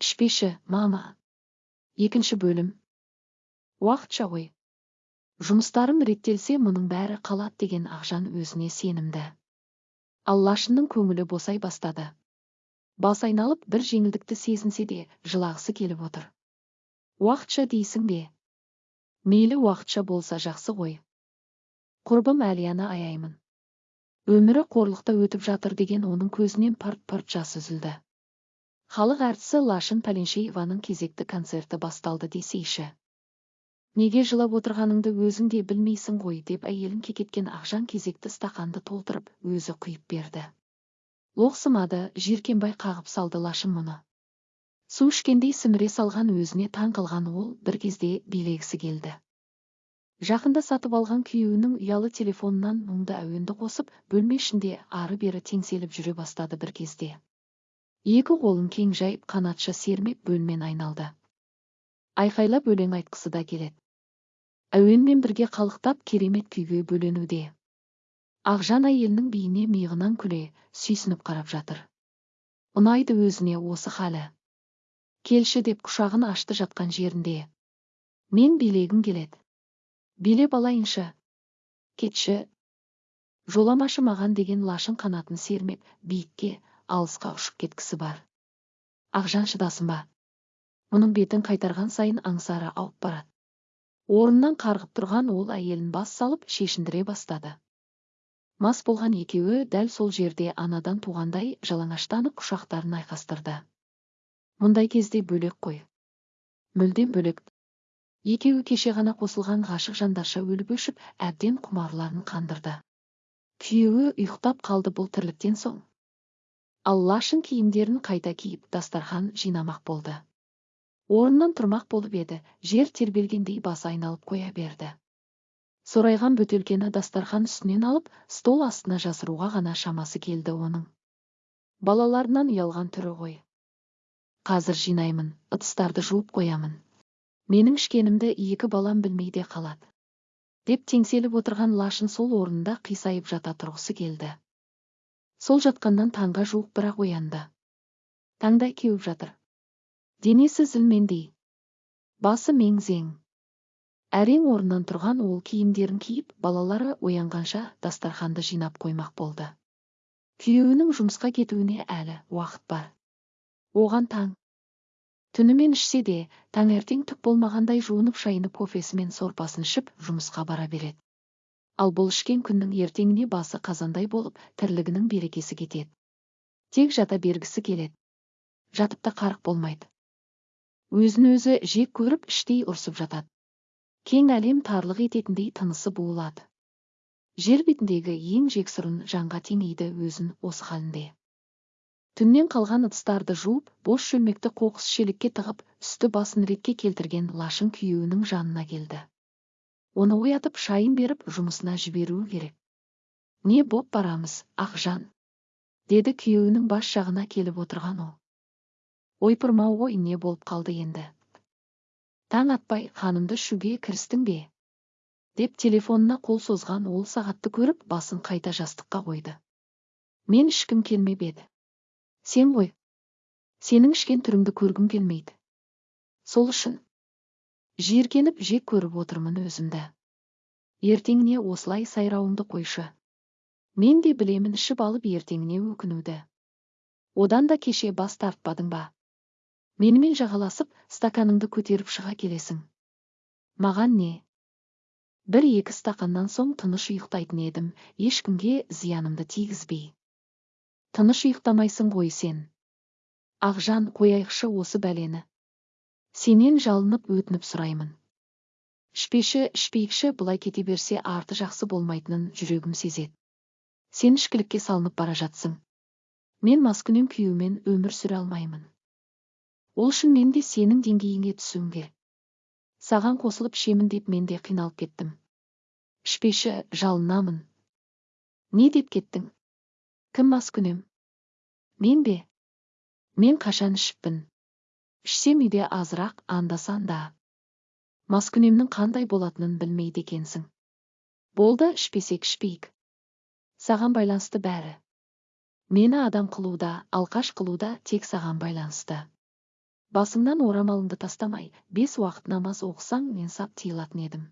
ішпеші мама екінші бөлім. Уақытша ғой. Жұмыстарым реттелсе мұның бәрі қалады деген ақжан өзіне сенімді. Ал лашынның көңілі босай бастады. Бас айналып бір жеңілдікті сезінсе де жылағысы келіп отыр. Уақытша дейсің бе? Мейлі уақытша болса жақсы ғой. Құрбым әлияны аяймын. Өмірі қорлықта өтіп жатыр деген оның көзінен парт парт жас үзілді. Халық әртісі лашын пәленшееваның кезекті концерті басталды десейші неге жылап отырғаныңды өзің де білмейсің ғой деп әйелін кекеткен ақжан кезекті стақанды толтырып өзі құйып берді. Лоқсымады жиркенбай қағып салды лашын мұны. Су ішкендей сіміре салған өзіне таң қалған ол бір кезде билегісі келді. Жақында сатып алған күйеуінің ұялы телефонынан мұңды әуенді қосып бөлме ішінде ары бері теңселіп жүре бастады бір кезде. Екі қолын кең жайып қанатша сермеп бөлмен айналды. Айқайлап өлең айтқысы да келеді. Әуенмен бірге қалықтап керемет күйге бөленуде. Ақжан әйелінің биіне миығынан күле сүйсініп қарап жатыр. Ұнайды өзіне осы халі. Келші деп құшағын ашты жатқан жерінде. Мен билегім келеді. Билеп алайыншы. Кетші. Жоламашы маған деген лашын қанатын сермеп биікке алысқа ұшып кеткісі бар. Ақжан шыдасын ба? Мұның бетін қайтарған сайын аңсары ауып барады. Орнынан қарғып тұрған ол әйелін бас салып шешіндіре бастады. Мас болған екеуі дәл сол жерде анадан туғандай жалаңаштанып құшақтарын айқастырды. Мұндай кезде бөлек қой. Мүлдем бөлек. Екеуі кеше ғана қосылған ғашық жандарша өліп өшіп әбден құмарларын қандырды. Күйеуі ұйықтап қалды бұл тірліктен соң. Ал лашын киімдерін қайта киіп дастархан жинамақ болды. Орнынан тұрмақ болып еді жер тербелгендей басы айналып қоя берді. Сорайған бөтелкені дастархан үстінен алып стол астына жасыруға ғана шамасы келді оның. Балаларынан ұялған түрі ғой. Қазір жинаймын ыдыстарды жуып қоямын. Менің ішкенімді екі балам білмей де қалады. Деп теңселіп отырған лашын сол орнында қисайып жата тұрғысы келді. Сол жатқаннан таңға жуық бірақ оянды. Таңдай кеуіп жатыр. Денесі зілмендей басы мең-зең. Әрең орнынан тұрған ол киімдерін киіп балалары оянғанша дастарханды жинап қоймақ болды. Күйеуінің жұмысқа кетуіне әлі уақыт бар. Оған таң. Түнімен ішсе де таңертең түк болмағандай жуынып шайынып кофесі мен сорпасын ішіп жұмысқа бара береді. Ал бұл ішкен күннің ертеңіне басы қазандай болып тірлігінің берекесі кетеді. Тек жата бергісі келеді. Жатып та қарық болмайды. Өзін өзі жек көріп іштей ұрсып жатады. Кең әлем тарлық ететіндей тынысы буылады. Жер бетіндегі ең жексұрын жанға теңейді өзін осы халінде. Түннен қалған ыдыстарды жуып бос шөлмекті қоқыс шелекке тығып үсті басын ретке келтірген лашын күйеуінің жанына келді. Оны оятып шайын беріп жұмысына жіберуі керек. Не боп барамыз ақжан деді күйеуінің бас жағына келіп отырған ол. Ойпырмау ғой не болып қалды енді? Таң атпай ханымды ішуге кірістің бе? деп телефонына қол созған ол сағатты көріп басын қайта жастыққа қойды. Мен ішкім келмеп еді. Сен ғой. Сенің ішкен түріңді көргім келмейді. Сол үшін жиіркеніп жек көріп отырмын өзімді. Ертеңіне осылай сайрауыңды қойшы. Мен де білемін ішіп алып ертеңіне өкінуді. Одан да кеше бас тартпадың ба? Менімен жағаласып стаканыңды көтеріп шыға келесің. Маған не? Бір екі стақаннан соң тыныш ұйықтайтын едім ешкімге зиянымды тигізбей. Тыныш ұйықтамайсың ғой сен. Ақжан қояйықшы осы бәлені. Сенен жалынып өтініп сұраймын. Ішпеші ішпейікші бұлай кете берсе арты жақсы болмайтынын жүрегім сезеді. Сен ішкілікке салынып бара жатсың. Мен маскүнем күйеумен өмір сүре алмаймын. Ол үшін мен де сенің деңгейіңе түсуім керек саған қосылып ішемін деп мен де қиналып кеттім. Ішпеші жалынамын. Не деп кеттің? Кім маскүнем? Мен бе? Мен қашан ішіппін? Ішсем үйде азырақ анда санда маскүнемнің қандай болатынын білмейді екенсің. Болды ішпесек ішпейік саған байланысты бәрі. Мені адам қылуда алқаш қылуда тек саған байланысты. Басыңнан орамалыңды тастамай бес уақыт намаз оқысаң мен сап тыйылатын едім.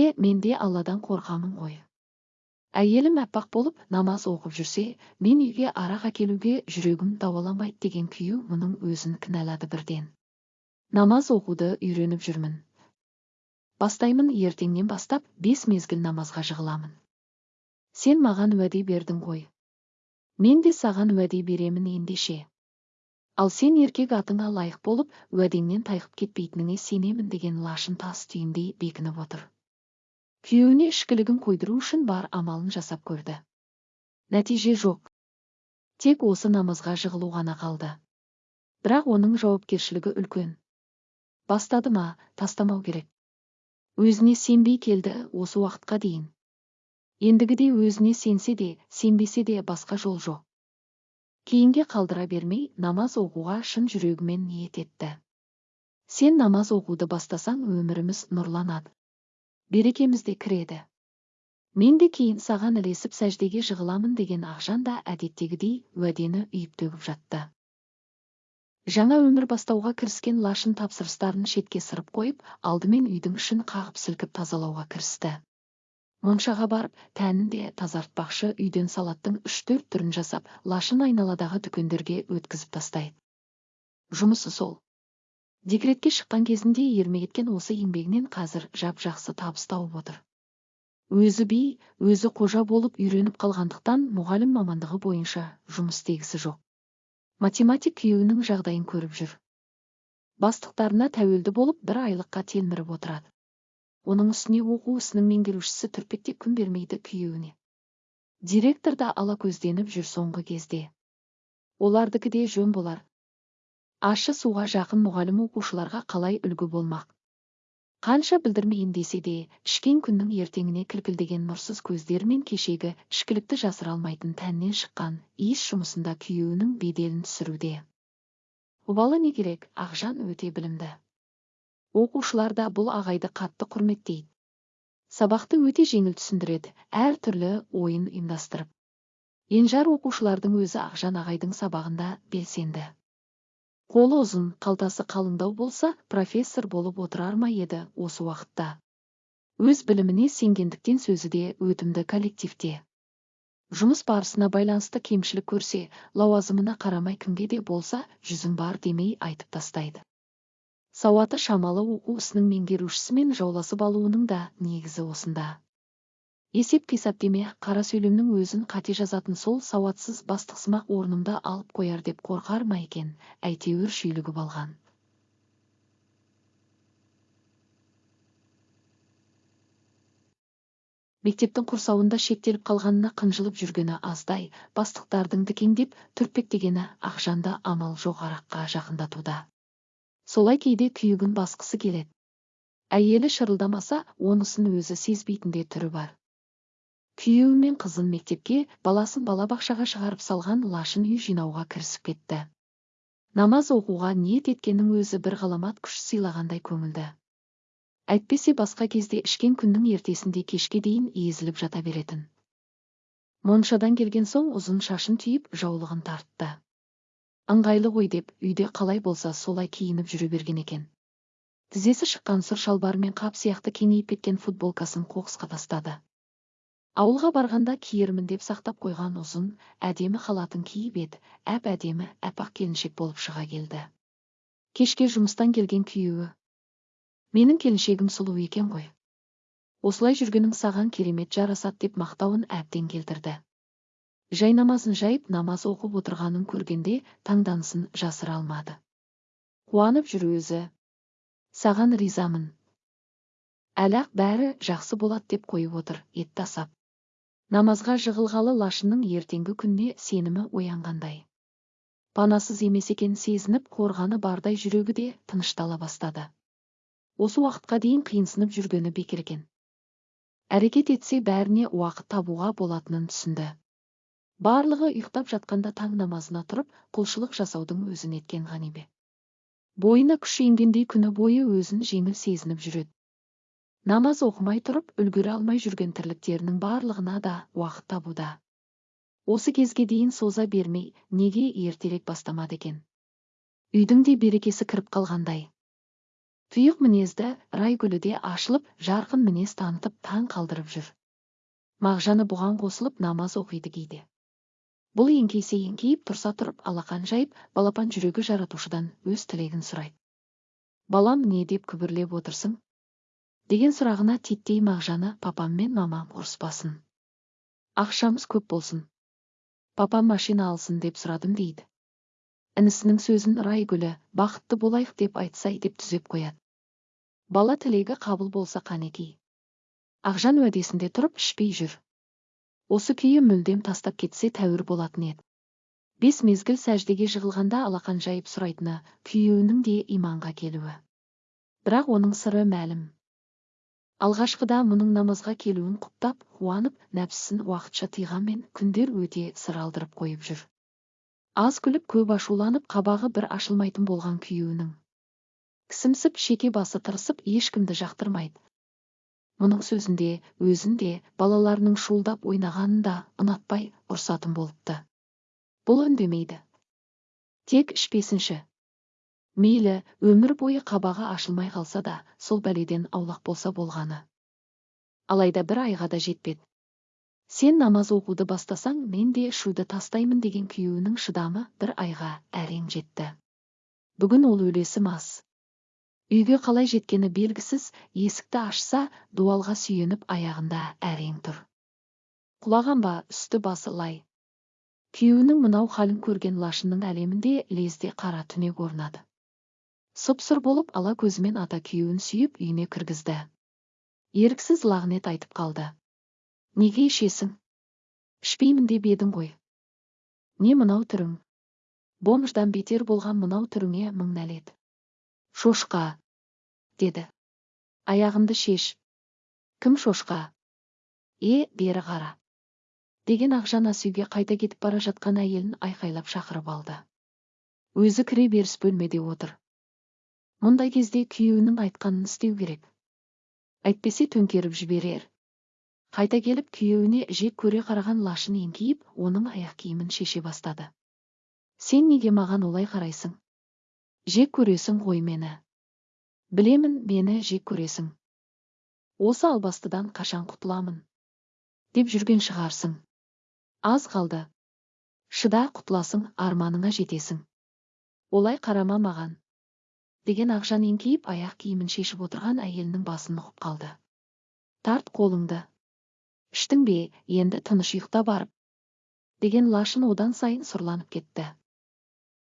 Е менде алладан қорқамын ғой. Әйелім әппақ болып намаз оқып жүрсе мен үйге арақ әкелуге жүрегім дауаламайды деген күйеу мұның өзін кінәлады бірден. Намаз оқуды үйреніп жүрмін. Бастаймын ертеңнен бастап бес мезгіл намазға жығыламын. Сен маған уәде бердің ғой. Мен де саған уәде беремін ендеше. Ал сен еркек атыңа лайық болып уәдеңнен тайқып кетпейтініңе сенемін деген лашын тас түйіндей бекініп отыр. Күйеуіне ішкілігін қойдыру үшін бар амалын жасап көрді. Нәтиже жоқ. Тек осы намазға жығылу ғана қалды. Бірақ оның жауапкершілігі үлкен. Бастады ма тастамау керек. Өзіне сенбей келді осы уақытқа дейін. Ендігіде өзіне сенсе де сенбесе де басқа жол жоқ. Кейінге қалдыра бермей намаз оқуға шын жүрегімен ниет етті. Сен намаз оқуды бастасаң өміріміз нұрланады. Берекеміз де кіреді. Мен де кейін саған ілесіп сәждеге жығыламын деген ақжан да әдеттегідей уәдені үйіп төгіп жатты. Жаңа өмір бастауға кіріскен лашын тапсырыстарын шетке сырып қойып алдымен үйдің ішін қағып сілкіп тазалауға кірісті. Моншаға барып тәнін де тазартпақшы үйден салаттың үш төрт түрін жасап лашын айналадағы дүкендерге өткізіп тастайды. Жұмысы сол. Декретке шыққан кезінде ермек еткен осы еңбегінен қазір жап жақсы табыс тауып отыр. Өзі би өзі қожа болып үйреніп қалғандықтан мұғалім мамандығы бойынша жұмыс істегісі жоқ. Математик күйеуінің жағдайын көріп жүр. Бастықтарына тәуелді болып бір айлыққа телміріп отырады. Оның үстіне оқу ісінің меңгерушісі түрпектеп күн бермейді күйеуіне. Директор да алакөзденіп жүр соңғы кезде. Олардікі де жөн болар. Ащы суға жақын мұғалім оқушыларға қалай үлгі болмақ? Қанша білдірмейін десе де ішкен күннің ертеңіне кілкілдеген нұрсыз көздері мен кешегі ішкілікті жасыра алмайтын тәннен шыққан иіс жұмысында күйеуінің беделін түсіруде. Обалы не керек ақжан өте білімді. Оқушылар да бұл ағайды қатты құрметтейді. Сабақты өте жеңіл түсіндіреді әр түрлі ойын ұйымдастырып. Енжар оқушылардың өзі ақжан ағайдың сабағында белсенді. Қолы ұзын қалтасы қалыңдау болса профессор болып отырар ма еді осы уақытта? Өз біліміне сенгендіктен сөзі де өтімді коллективте. Жұмыс барысына байланысты кемшілік көрсе лауазымына қарамай кімге де болса жүзім бар демей айтып тастайды. Сауаты шамалы оқу ісінің меңгерушісімен жауласып алуының да негізі осында. Есеп қисап деме қара сөйлемнің өзін қате жазатын сол сауатсыз бастықсымақ орнымда алып қояр деп қорқар ма екен әйтеуір шүйлігіп алған. Мектептің құрсауында шектеліп қалғанына қынжылып жүргені аздай бастықтардың дікеңдеп түртпектегені ақжанды амал жоқ араққа жақындатуда. Солай кейде күйігін басқысы келеді. Әйелі шырылдамаса онысын өзі сезбейтіндей түрі бар. Күйеуі мен қызын мектепке баласын балабақшаға шығарып салған лашын үй жинауға кірісіп кетті. Намаз оқуға ниет еткеннің өзі бір ғаламат күш сыйлағандай көңілді. Әйтпесе басқа кезде ішкен күннің ертесінде кешке дейін езіліп жата беретін. Моншадан келген соң ұзын шашын түйіп жаулығын тартты. Ыңғайлы ғой деп үйде қалай болса солай киініп жүре берген екен. Тізесі шыққан сұр шалбары мен қап сияқты кеңейіп кеткен футболкасын қоқысқа тастады. Ауылға барғанда киермін деп сақтап қойған ұзын әдемі халатын киіп еді. Әп әдемі әпақ келіншек болып шыға келді. Кешке жұмыстан келген күйеуі. Менің келіншегім сұлу екен ғой. Осылай жүргенің саған керемет жарасады деп мақтауын әбден келтірді. Жайнамасын жайып намаз оқып отырғанын көргенде таңданысын жасыра алмады. Қуанып жүр өзі. Саған ризамын. Әлі бәрі жақсы болады деп қойып отыр ет тасап. Намазға жығылғалы лашынның ертеңгі күніне сенімі оянғандай. Панасыз емес екенін сезініп қорғаны бардай жүрегі де тыныштала бастады. Осы уақытқа дейін қиынсынып жүргені бекер екен әрекет етсе бәріне уақыт табуға болатынын түсінді. Барлығы ұйықтап жатқанда таң намазына тұрып құлшылық жасаудың өзін еткен ғанибе. Бойына күш енгендей күні бойы өзін жеңіл сезініп жүреді. Намаз оқымай тұрып үлгере алмай жүрген тірліктерінің барлығына да уақыт табуда. Осы кезге дейін соза бермей неге ертерек бастамады екен? Үйдің де берекесі кіріп қалғандай. Тұйық мінезді райгүлі де ашылып жарқын мінез танытып таң қалдырып жүр. Мағжаны бұған қосылып намаз оқиды кейде. Бұл еңкейсе еңкейіп тұрса тұрып алақан жайып балапан жүрегі жаратушыдан өз тілегін сұрайды. Балам не? деп күбірлеп отырсың деген сұрағына титтей мағжаны папам мен мамам ұрыспасын. Ақшамыз көп болсын. Папам машина алсын деп сұрадым дейді. Інісінің сөзін райгүлі бақытты болайық деп айтсай деп түзеп қояды. Бала тілегі қабыл болса қанеки ақжан уәдесінде тұрып ішпей жүр. Осы күйі мүлдем тастап кетсе тәуір болатын еді. Бес мезгіл сәждеге жығылғанда алақан жайып сұрайтыны күйеуінің де иманға келуі. Бірақ оның сыры мәлім. Алғашқыда мұның намазға келуін құптап қуанып нәпсісін уақытша тыйғанмен күндер өте сыр алдырып қойып жүр. Аз күліп көп ашуланып қабағы бір ашылмайтын болған күйеуінің. Кісімсіп шеке басы тырысып ешкімді жақтырмайды. Мұның сөзінде өзінде балаларының шуылдап ойнағанын да ұнатпай ұрсатын болыпты. Бұл үндемейді. Тек ішпесінші мейлі өмір бойы қабағы ашылмай қалса да сол бәледен аулақ болса болғаны. Алайда бір айға да жетпеді сен намаз оқуды бастасаң мен де шуды тастаймын деген күйеуінің шыдамы бір айға әрең жетті. Бүгін ол өлесі мас. Үйге қалай жеткені белгісіз есікті ашса дуалға сүйеніп аяғында әрең тұр. Құлаған ба үсті басы лай. Күйеуінің мынау халін көрген лашынның әлемінде лезде қара түнек орнады. Сұп сұр болып ала көзімен ата күйеуін сүйіп үйіне кіргізді. Еріксіз лағнет айтып қалды. Неге ішесің? Ішпеймін деп едің ғой. Не мынау түрің? Бомждан бетер болған мынау түріңе мың нәлет шошқа! деді. Аяғымды шеш кім шошқа? Е бері қара деген ақжан ас үйге қайта кетіп бара жатқан әйелін айқайлап шақырып алды. Өзі кіре беріс бөлмеде отыр. Мұндай кезде күйеуінің айтқанын істеу керек. Әйтпесе төңкеріп жіберер. Қайта келіп күйеуіне жек көре қараған лашын еңкейіп оның аяқ киімін шеше бастады. Сен неге маған олай қарайсың? Жек көресің ғой мені. Білемін мені жек көресің. Осы албастыдан қашан құтыламын? Деп жүрген шығарсың. Аз қалды. Шыда құтыласың арманыңа жетесің. Олай қарама маған. Деген ақжан еңкейіп аяқ киімін шешіп отырған әйелінің басын нұқып қалды. Тарт қолыңды. Іштің бе? Енді тыныш ұйықта барып деген лашын одан сайын сұрланып кетті.